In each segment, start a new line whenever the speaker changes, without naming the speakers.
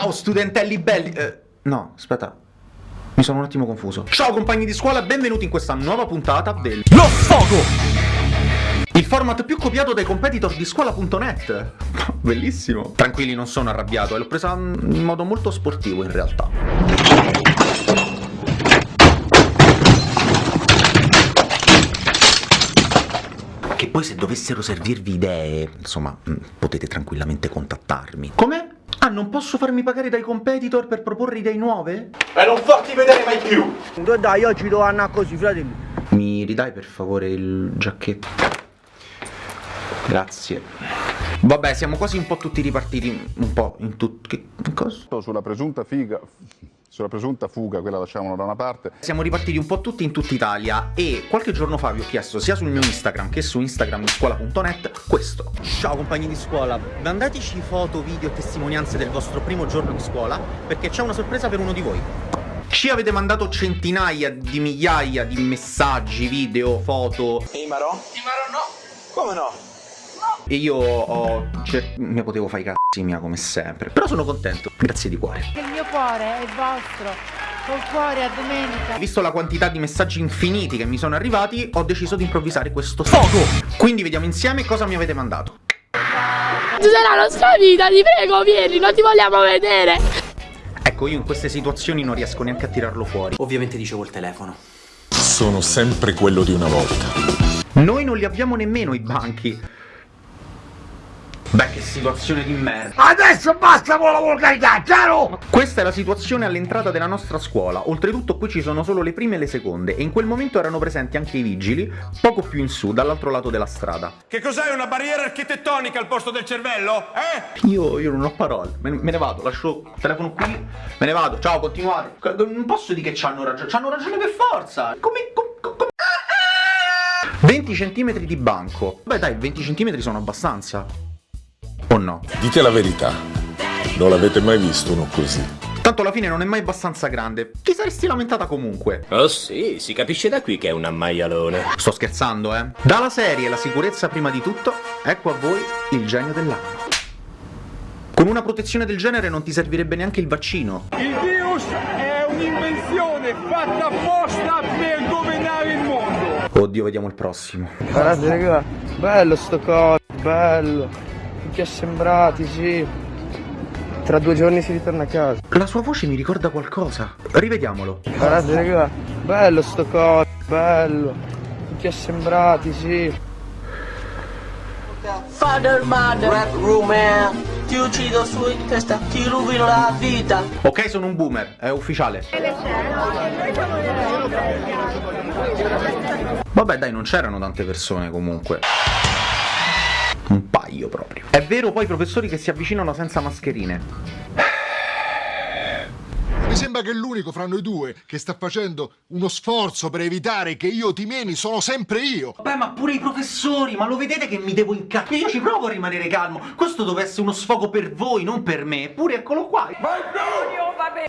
Ciao studentelli belli! Eh, no, aspetta. Mi sono un attimo confuso. Ciao compagni di scuola, benvenuti in questa nuova puntata del Lo Sfogo! Il format più copiato dai competitor di scuola.net. Bellissimo. Tranquilli, non sono arrabbiato, e l'ho presa in modo molto sportivo in realtà. Che poi se dovessero servirvi idee, insomma, mm, potete tranquillamente contattarmi. Come? Ah, non posso farmi pagare dai competitor per proporre idee nuove?
E non farti vedere mai più!
Dai, oggi devo andare così, fratelli.
Mi ridai per favore il giacchetto? Grazie. Vabbè, siamo quasi un po' tutti ripartiti, un po' in tutti... Cosa?
Sulla presunta figa... Sulla presunta fuga, quella lasciamola da una parte.
Siamo ripartiti un po' tutti in tutta Italia e qualche giorno fa vi ho chiesto sia sul mio Instagram che su Instagram di scuola.net questo. Ciao compagni di scuola, mandateci foto, video e testimonianze del vostro primo giorno di scuola perché c'è una sorpresa per uno di voi. Ci avete mandato centinaia di migliaia di messaggi, video, foto.
Imaro? Imaro no! Come no?
E io ho... Cioè, mi potevo fare i mia come sempre. Però sono contento. Grazie di cuore.
Il mio cuore è vostro. Col cuore a domenica.
Visto la quantità di messaggi infiniti che mi sono arrivati, ho deciso di improvvisare questo foto. Quindi vediamo insieme cosa mi avete mandato.
Tu sei la nostra vita, ti prego, vieni, non ti vogliamo vedere.
Ecco, io in queste situazioni non riesco neanche a tirarlo fuori. Ovviamente dicevo il telefono.
Sono sempre quello di una volta.
Noi non li abbiamo nemmeno i banchi. Beh, che situazione di merda.
Adesso basta con la volgarità, chiaro?
Questa è la situazione all'entrata della nostra scuola. Oltretutto qui ci sono solo le prime e le seconde e in quel momento erano presenti anche i vigili, poco più in su, dall'altro lato della strada.
Che cos'è una barriera architettonica al posto del cervello? Eh?
Io, io non ho parole, me, me, ne vado, lascio il telefono qui, me ne vado, ciao, continuate. Non posso dire che c'hanno ragione, c'hanno ragione per forza. Come... come, come... 20 cm di banco. Beh dai, 20 cm sono abbastanza. No?
Dite la verità, non l'avete mai visto uno così.
Tanto alla fine non è mai abbastanza grande. Ti saresti lamentata comunque.
Oh sì, si capisce da qui che è un ammaialone.
Sto scherzando, eh. Dalla serie La sicurezza prima di tutto, ecco a voi il genio dell'anno. Con una protezione del genere non ti servirebbe neanche il vaccino.
Il virus è un'invenzione fatta apposta per governare il mondo.
Oddio, vediamo il prossimo.
Guardate, raga, bello sto coso, bello tutti assembrati, sì. Tra due giorni si ritorna a casa.
La sua voce mi ricorda qualcosa. Rivediamolo.
Guardate, raga, bello sto coso, bello. Tutti assembrati, sì.
Father, mother, rap room, man. Ti uccido su in testa, ti rovino la vita.
Ok, sono un boomer, è ufficiale. Vabbè, dai, non c'erano tante persone comunque un paio proprio. È vero poi i professori che si avvicinano senza mascherine.
Sembra che l'unico fra noi due che sta facendo uno sforzo per evitare che io ti meni sono sempre io.
Beh, ma pure i professori, ma lo vedete che mi devo incazzare? Io ci provo a rimanere calmo. Questo dovesse essere uno sfogo per voi, non per me. Eppure eccolo qua.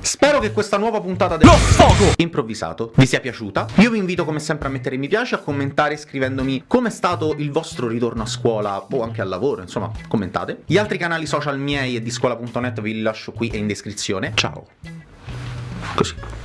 Spero che questa nuova puntata dello sfogo improvvisato vi sia piaciuta. Io vi invito come sempre a mettere mi piace, a commentare scrivendomi come è stato il vostro ritorno a scuola o anche al lavoro, insomma, commentate. Gli altri canali social miei e di scuola.net vi li lascio qui e in descrizione. Ciao! Così.